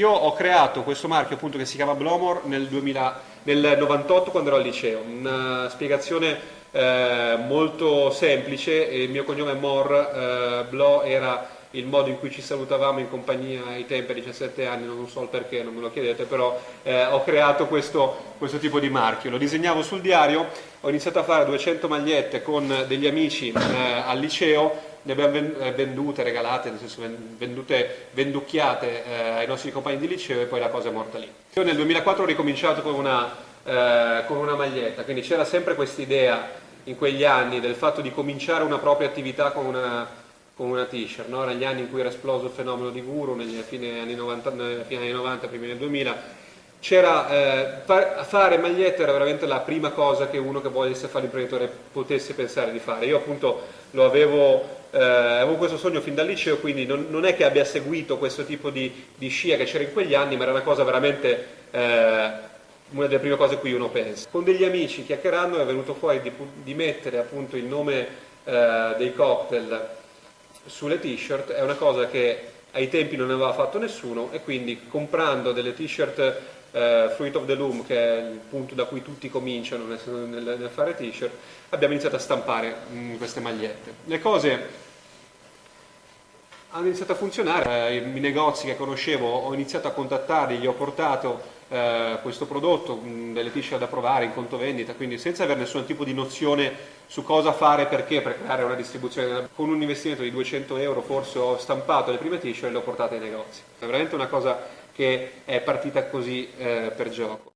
Io ho creato questo marchio appunto che si chiama Blomor nel, 2000, nel 98 quando ero al liceo, una spiegazione eh, molto semplice, il mio cognome è Mor, eh, Blo era il modo in cui ci salutavamo in compagnia ai tempi a 17 anni, non so il perché, non me lo chiedete, però eh, ho creato questo, questo, tipo di marchio. Lo disegnavo sul diario, ho iniziato a fare 200 magliette con degli amici eh, al liceo, ne abbiamo eh, vendute, regalate, nel senso vendute, venducchiate eh, ai nostri compagni di liceo e poi la cosa è morta lì. Io nel 2004 ho ricominciato con una, eh, con una maglietta, quindi c'era sempre questa idea in quegli anni del fatto di cominciare una propria attività con una con una t-shirt, no? negli anni in cui era esploso il fenomeno di Guru, negli fine anni 90, fine anni 90 primi anni 2000, c'era, eh, far, fare magliette era veramente la prima cosa che uno che volesse fare l'imprenditore potesse pensare di fare. Io appunto lo avevo, eh, avevo questo sogno fin dal liceo, quindi non, non, è che abbia seguito questo tipo di, di scia che c'era in quegli anni, ma era una cosa veramente... Eh, una delle prime cose a cui uno pensa. Con degli amici chiacchierando è venuto fuori di, di mettere appunto il nome eh, dei cocktail sulle t-shirt è una cosa che ai tempi non aveva fatto nessuno e quindi comprando delle t-shirt eh, Fruit of the Loom, che è il punto da cui tutti cominciano nel, nel, nel fare t-shirt, abbiamo iniziato a stampare mh, mm, queste magliette. Le cose hanno iniziato a funzionare, eh, i negozi che conoscevo ho iniziato a contattarli, gli ho portato eh, questo prodotto, mh, delle t-shirt da provare in conto vendita, quindi senza avere nessun tipo di nozione su cosa fare, perché, per creare una distribuzione. Con un investimento di 200 euro forse ho stampato le prime t-shirt e le ho portate ai negozi. È veramente una cosa che è partita così eh, per gioco.